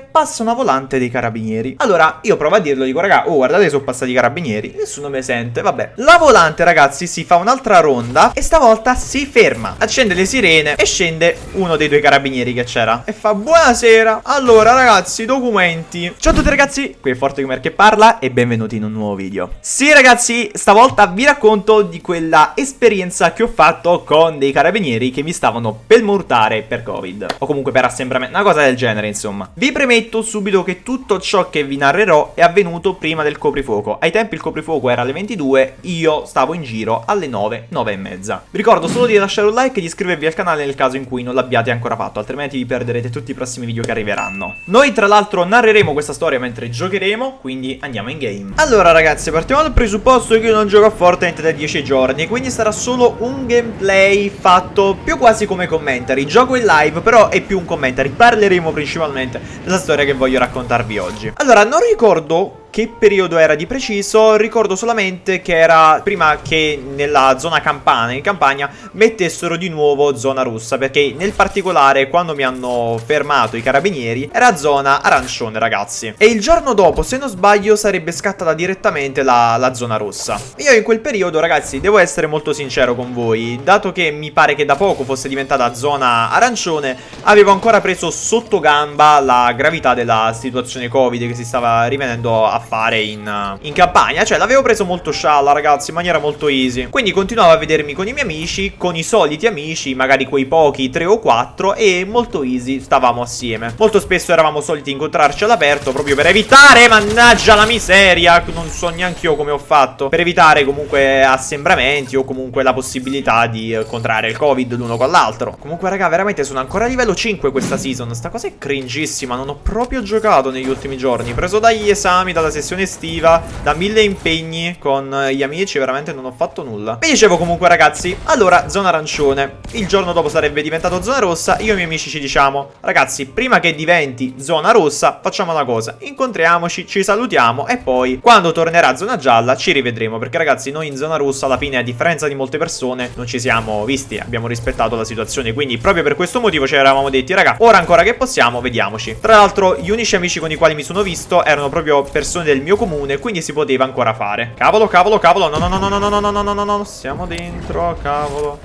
passa una volante dei carabinieri. Allora, io provo a dirlo, dico, raga, oh, guardate, sono passati i carabinieri. Nessuno mi sente, vabbè. La volante, ragazzi, si fa un'altra ronda e stavolta si ferma. Accende le sirene e scende uno dei due carabinieri che c'era. E fa, buonasera. Allora, ragazzi, documenti. Ciao a tutti, ragazzi, qui è Forte Gamer che parla e benvenuti in un nuovo video. Sì, ragazzi, stavolta vi racconto di quella esperienza che ho fatto con dei carabinieri che mi stavano per murtare per Covid. O comunque per assembramento, una cosa del genere, insomma. Vi premetto subito che tutto ciò che vi narrerò è avvenuto prima del coprifuoco. Ai tempi il coprifuoco era alle 22, io stavo in giro alle 9, 9 e mezza. Vi ricordo solo di lasciare un like e di iscrivervi al canale nel caso in cui non l'abbiate ancora fatto, altrimenti vi perderete tutti i prossimi video che arriveranno. Noi tra l'altro narreremo questa storia mentre giocheremo, quindi andiamo in game. Allora ragazzi, partiamo dal presupposto che io non gioco a Fortnite da 10 giorni, quindi sarà solo un gameplay fatto più quasi come commentary. Gioco in live, però è più un commentary. Parleremo principalmente della storia che voglio raccontarvi oggi. Allora, non ricordo che periodo era di preciso, ricordo solamente che era prima che nella zona campana, in campagna, mettessero di nuovo zona russa, perché nel particolare quando mi hanno fermato i carabinieri era zona arancione ragazzi. E il giorno dopo, se non sbaglio, sarebbe scattata direttamente la, la zona rossa. Io in quel periodo ragazzi, devo essere molto sincero con voi, dato che mi pare che da poco fosse diventata zona arancione, avevo ancora preso sotto gamba la gravità della situazione covid che si stava rivenendo a fare in, uh, in campagna. Cioè l'avevo preso molto scialla ragazzi in maniera molto easy. Quindi continuavo a vedermi con i miei amici Con i soliti amici magari quei pochi 3 o 4 E molto easy stavamo assieme. Molto spesso eravamo soliti incontrarci all'aperto Proprio per evitare mannaggia la miseria. Non so neanche io come ho fatto. Per evitare comunque assembramenti O comunque la possibilità di contrarre il covid l'uno con l'altro. Comunque raga veramente sono ancora a livello 5 questa season. Sta cosa è cringissima. Non ho proprio giocato negli ultimi giorni. Preso dagli esami, dalla sessione estiva, da mille impegni con gli amici, veramente non ho fatto nulla. Vi dicevo comunque ragazzi, allora zona arancione, il giorno dopo sarebbe diventato zona rossa, io e i miei amici ci diciamo, ragazzi prima che diventi zona rossa facciamo una cosa, incontriamoci, ci salutiamo e poi quando tornerà zona gialla ci rivedremo, perché ragazzi noi in zona rossa alla fine a differenza di molte persone non ci siamo visti, abbiamo rispettato la situazione, quindi proprio per questo motivo ci eravamo detti raga, ora ancora che possiamo, vediamoci. Tra l'altro gli unici amici con i quali mi sono visto erano proprio persone del mio comune, quindi si poteva ancora fare. Cavolo, cavolo, cavolo, no, no, no, no, no, no, no, no, no, no, no, siamo dentro, cavolo.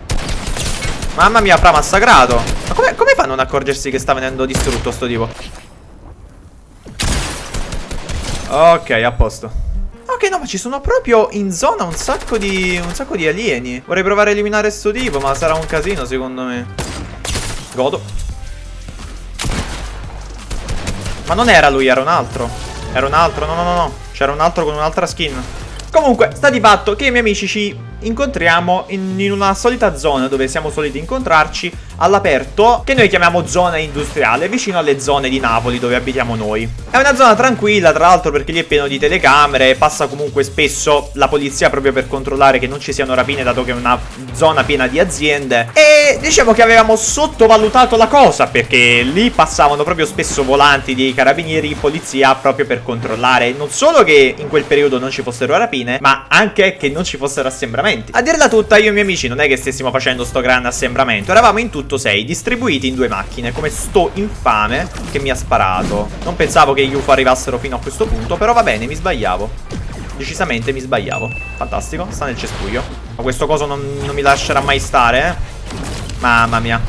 Mamma mia, fra massacrato. Ma come, come fanno a non accorgersi che sta venendo distrutto sto tipo? Ok, a posto. Ok, no, ma ci sono proprio in zona un sacco di, un sacco di alieni. Vorrei provare a eliminare sto tipo, ma sarà un casino secondo me. Godo. Ma non era lui, era un altro. Era un altro, no no no no. C'era un altro con un'altra skin. Comunque, sta di fatto che i miei amici ci incontriamo in, in, una solita zona dove siamo soliti incontrarci all'aperto che noi chiamiamo zona industriale vicino alle zone di Napoli dove abitiamo noi. È una zona tranquilla tra l'altro perché lì è pieno di telecamere passa comunque spesso la polizia proprio per controllare che non ci siano rapine dato che è una zona piena di aziende. E diciamo che avevamo sottovalutato la cosa perché lì passavano proprio spesso volanti dei carabinieri polizia proprio per controllare. Non solo che in quel periodo non ci fossero rapine ma anche che non ci fossero assembramenti. A dirla tutta, io e i miei amici non è che stessimo facendo sto grande assembramento, eravamo in tutto sei, distribuiti in due macchine, come sto infame che mi ha sparato. Non pensavo che gli UFO arrivassero fino a questo punto, però va bene, mi sbagliavo. Decisamente mi sbagliavo. Fantastico, sta nel cespuglio. Ma questo coso non, non mi lascerà mai stare, eh. Mamma mia.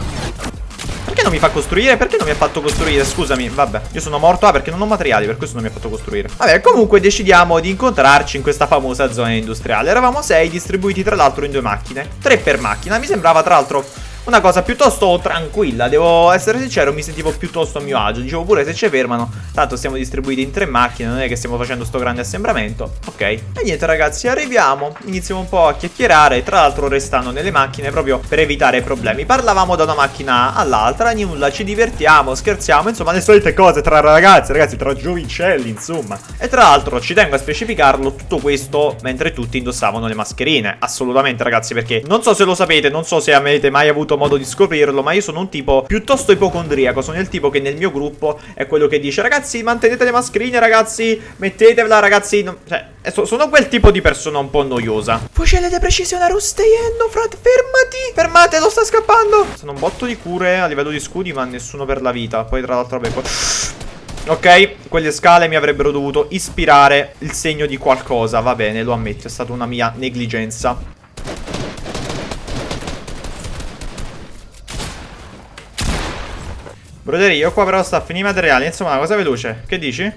Perché non mi fa costruire? Perché non mi ha fatto costruire? Scusami, vabbè Io sono morto, ah perché non ho materiali Per questo non mi ha fatto costruire Vabbè, comunque decidiamo di incontrarci in questa famosa zona industriale Eravamo sei, distribuiti tra l'altro in due macchine Tre per macchina Mi sembrava tra l'altro una cosa piuttosto tranquilla, devo essere sincero, mi sentivo piuttosto a mio agio, dicevo pure se ci fermano, tanto siamo distribuiti in tre macchine, non è che stiamo facendo sto grande assembramento, ok. E niente ragazzi, arriviamo, iniziamo un po' a chiacchierare, tra l'altro restando nelle macchine proprio per evitare problemi. Parlavamo da una macchina all'altra, nulla, ci divertiamo, scherziamo, insomma le solite cose tra ragazzi, ragazzi, tra giovincelli, insomma. E tra l'altro ci tengo a specificarlo tutto questo mentre tutti indossavano le mascherine, assolutamente ragazzi, perché non so se lo sapete, non so se avete mai avuto modo di scoprirlo, ma io sono un tipo piuttosto ipocondriaco. Sono il tipo che nel mio gruppo è quello che dice ragazzi mantenete le mascherine ragazzi, mettetevela ragazzi. No, cioè, sono quel tipo di persona un po' noiosa. Fucile di precisione a Rusteyenno, frat, fermati. Fermate, lo sta scappando. Sono un botto di cure a livello di scudi, ma nessuno per la vita. Poi tra l'altro vabbè... Ok, quelle scale mi avrebbero dovuto ispirare il segno di qualcosa. Va bene, lo ammetto, è stata una mia negligenza. Broderia, io qua però sta a finire i materiali. Insomma, una cosa veloce. Che dici?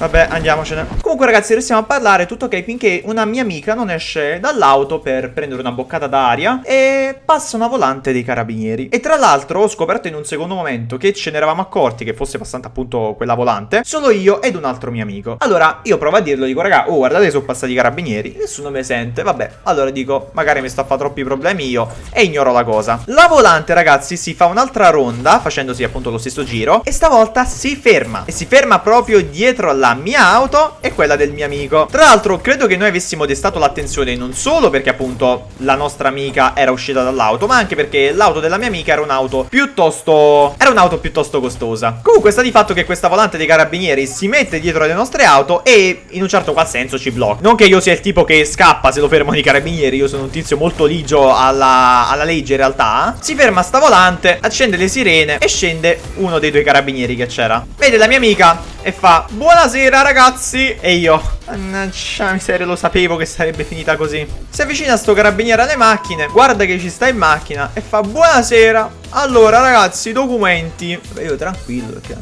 Vabbè, andiamocene. Comunque, ragazzi, restiamo a parlare. Tutto ok finché una mia amica non esce dall'auto per prendere una boccata d'aria e passa una volante dei carabinieri. E tra l'altro ho scoperto in un secondo momento che ce ne eravamo accorti che fosse passata appunto quella volante solo io ed un altro mio amico. Allora, io provo a dirlo, dico, raga, oh, guardate sono passati i carabinieri. Nessuno mi sente. Vabbè, allora dico, magari mi sto a fare troppi problemi io e ignoro la cosa. La volante, ragazzi, si fa un'altra ronda, facendosi appunto lo stesso giro, e stavolta si ferma. E si ferma proprio dietro alla mia auto e quella del mio amico. Tra l'altro, credo che noi avessimo destato l'attenzione non solo perché appunto la nostra amica era uscita dall'auto, ma anche perché l'auto della mia amica era un'auto piuttosto... era un'auto piuttosto costosa. Comunque sta di fatto che questa volante dei carabinieri si mette dietro le nostre auto e in un certo qual senso ci blocca. Non che io sia il tipo che scappa se lo fermano i carabinieri, io sono un tizio molto ligio alla, alla legge in realtà. Si ferma sta volante, accende le sirene e scende uno dei due carabinieri che c'era. Vede la mia amica e fa Buonasera ragazzi! E io Mannaggia miseria lo sapevo che sarebbe finita così. Si avvicina sto carabiniere alle macchine Guarda che ci sta in macchina E fa buonasera! Allora ragazzi documenti. Beh, Io tranquillo perché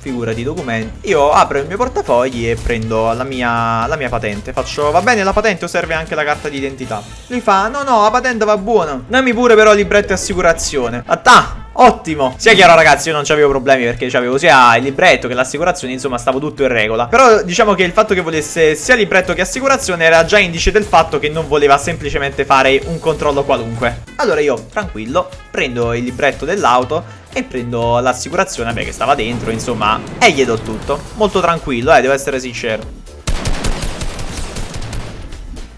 figurati documenti. Io apro il mio portafogli e prendo la mia, la mia patente. Faccio va bene la patente o serve anche la carta d'identità? Lui fa no no la patente va buona. Dammi pure però libretto e assicurazione. Attà Ottimo. Sia chiaro ragazzi io non avevo problemi perché avevo sia il libretto che l'assicurazione Insomma stavo tutto in regola. Però diciamo che il fatto che volesse sia libretto che assicurazione Era già indice del fatto che non voleva semplicemente fare un controllo qualunque. Allora io tranquillo prendo il libretto dell'auto E prendo l'assicurazione beh che stava dentro insomma E gli do tutto. Molto tranquillo eh devo essere sincero.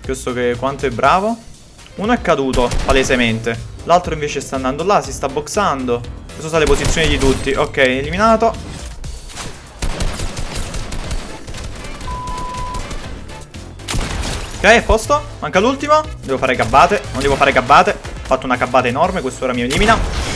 Questo che quanto è bravo? Uno è caduto palesemente L'altro invece sta andando là, si sta boxando. Queste sono le posizioni di tutti. Ok, eliminato. Ok, a posto. Manca l'ultimo. Devo fare gabbate. Non devo fare gabbate. Ho fatto una gabbata enorme, questo ora mi elimina.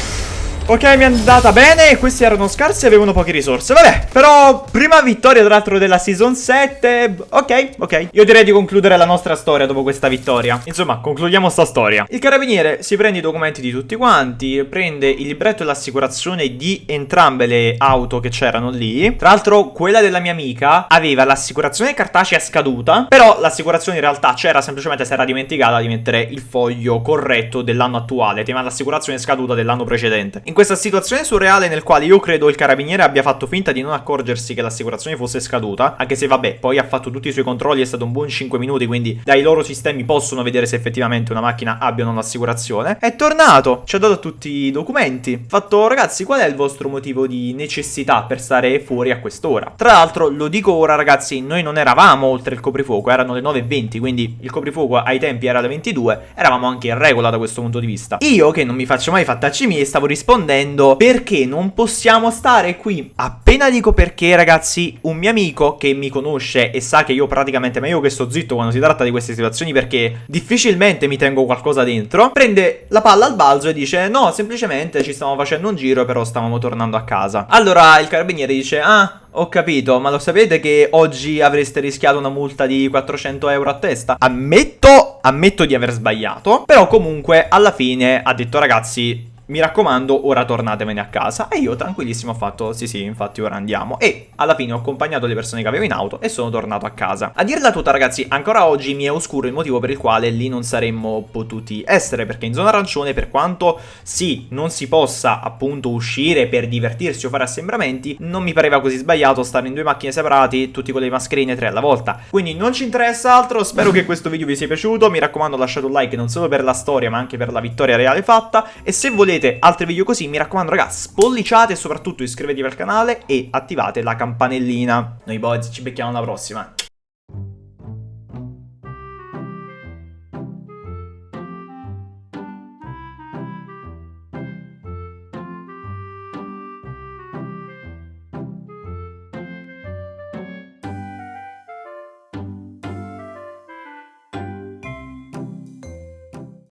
Ok, mi è andata bene, questi erano scarsi e avevano poche risorse. Vabbè, però prima vittoria tra l'altro della Season 7 Ok, ok. Io direi di concludere la nostra storia dopo questa vittoria. Insomma, concludiamo sta storia. Il carabiniere si prende i documenti di tutti quanti Prende il libretto e l'assicurazione di entrambe le auto che c'erano lì. Tra l'altro, quella della mia amica aveva l'assicurazione cartacea scaduta Però l'assicurazione in realtà c'era, semplicemente si era dimenticata di mettere il foglio corretto dell'anno attuale Tema l'assicurazione scaduta dell'anno precedente. in questa situazione surreale nel quale io credo il carabiniere abbia fatto finta di non accorgersi che l'assicurazione fosse scaduta, anche se vabbè, poi ha fatto tutti i suoi controlli, è stato un buon 5 minuti, quindi dai loro sistemi possono vedere se effettivamente una macchina abbia l'assicurazione. È tornato, ci ha dato tutti i documenti. Fatto, ragazzi, qual è il vostro motivo di necessità per stare fuori a quest'ora? Tra l'altro, lo dico ora, ragazzi, noi non eravamo oltre il coprifuoco, erano le 9.20, quindi il coprifuoco ai tempi era alle 22, eravamo anche in regola da questo punto di vista. Io, che non mi faccio mai fattacci miei, stavo rispondendo rispondendo perché non possiamo stare qui. Appena dico perché, ragazzi, un mio amico che mi conosce e sa che io praticamente meglio che sto zitto quando si tratta di queste situazioni perché difficilmente mi tengo qualcosa dentro, prende la palla al balzo e dice no, semplicemente ci stavamo facendo un giro però stavamo tornando a casa. Allora il carabiniere dice ah, ho capito, ma lo sapete che oggi avreste rischiato una multa di 400 euro a testa? Ammetto, ammetto di aver sbagliato, però comunque alla fine ha detto ragazzi mi raccomando, ora tornatevene a casa. E io tranquillissimo ho fatto, sì sì, infatti ora andiamo. E alla fine ho accompagnato le persone che avevo in auto e sono tornato a casa. A dirla tutta ragazzi, ancora oggi mi è oscuro il motivo per il quale lì non saremmo potuti essere. Perché in zona arancione, per quanto sì, non si possa appunto uscire per divertirsi o fare assembramenti, non mi pareva così sbagliato stare in due macchine separati, tutti con le mascherine tre alla volta. Quindi non ci interessa altro, spero che questo video vi sia piaciuto. Mi raccomando lasciate un like non solo per la storia ma anche per la vittoria reale fatta. E se volete volete altri video così, mi raccomando ragazzi, spolliciate e soprattutto iscrivetevi al canale e attivate la campanellina. Noi boys ci becchiamo alla prossima.